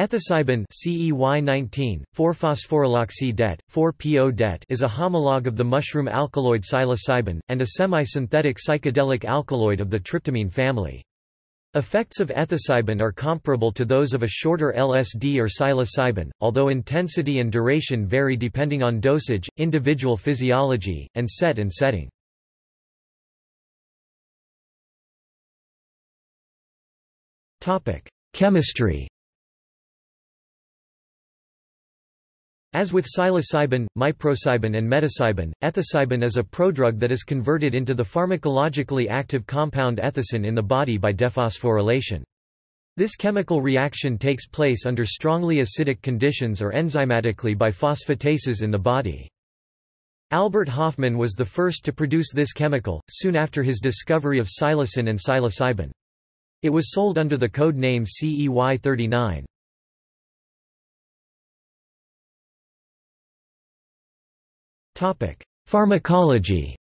Ethocybin CEY19, 4-phosphoryloxy det, 4-PO det is a homologue of the mushroom alkaloid psilocybin, and a semi-synthetic psychedelic alkaloid of the tryptamine family. Effects of ethocybin are comparable to those of a shorter LSD or psilocybin, although intensity and duration vary depending on dosage, individual physiology, and set and setting. Chemistry As with psilocybin, miprocybin and metocybin, ethocybin is a prodrug that is converted into the pharmacologically active compound ethocin in the body by dephosphorylation. This chemical reaction takes place under strongly acidic conditions or enzymatically by phosphatases in the body. Albert Hofmann was the first to produce this chemical, soon after his discovery of psilocin and psilocybin. It was sold under the code name CEY39. Pharmacology.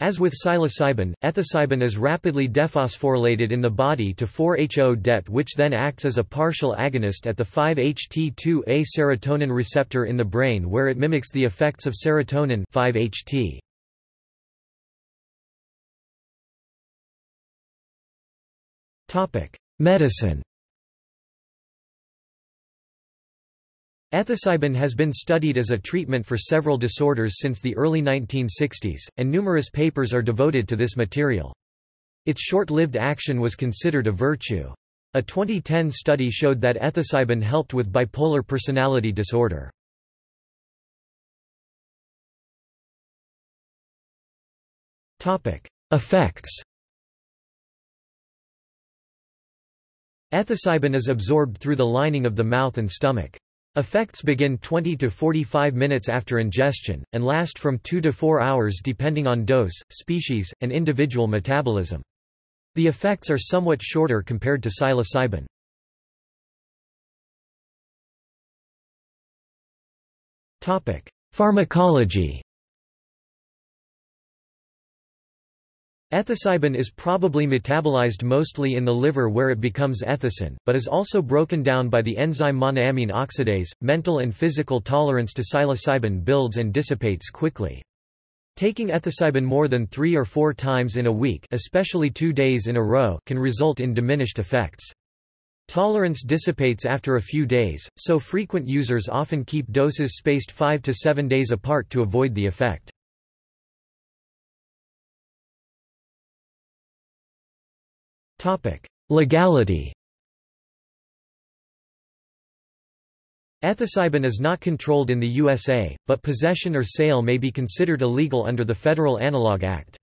As with psilocybin, ethocybin is rapidly dephosphorylated in the body to 4-HO det which then acts as a partial agonist at the 5-HT2A serotonin receptor in the brain where it mimics the effects of serotonin 5-HT. Medicine Ethocybin has been studied as a treatment for several disorders since the early 1960s, and numerous papers are devoted to this material. Its short-lived action was considered a virtue. A 2010 study showed that ethocybin helped with bipolar personality disorder. Effects Ethocybin is absorbed through the lining of the mouth and stomach. Effects begin 20 to 45 minutes after ingestion, and last from 2 to 4 hours depending on dose, species, and individual metabolism. The effects are somewhat shorter compared to psilocybin. Pharmacology Ethocybin is probably metabolized mostly in the liver where it becomes ethocin, but is also broken down by the enzyme monoamine oxidase. Mental and physical tolerance to psilocybin builds and dissipates quickly. Taking ethocybin more than three or four times in a week especially two days in a row can result in diminished effects. Tolerance dissipates after a few days, so frequent users often keep doses spaced 5 to 7 days apart to avoid the effect. Legality Ethocybin is not controlled in the USA, but possession or sale may be considered illegal under the Federal Analog Act.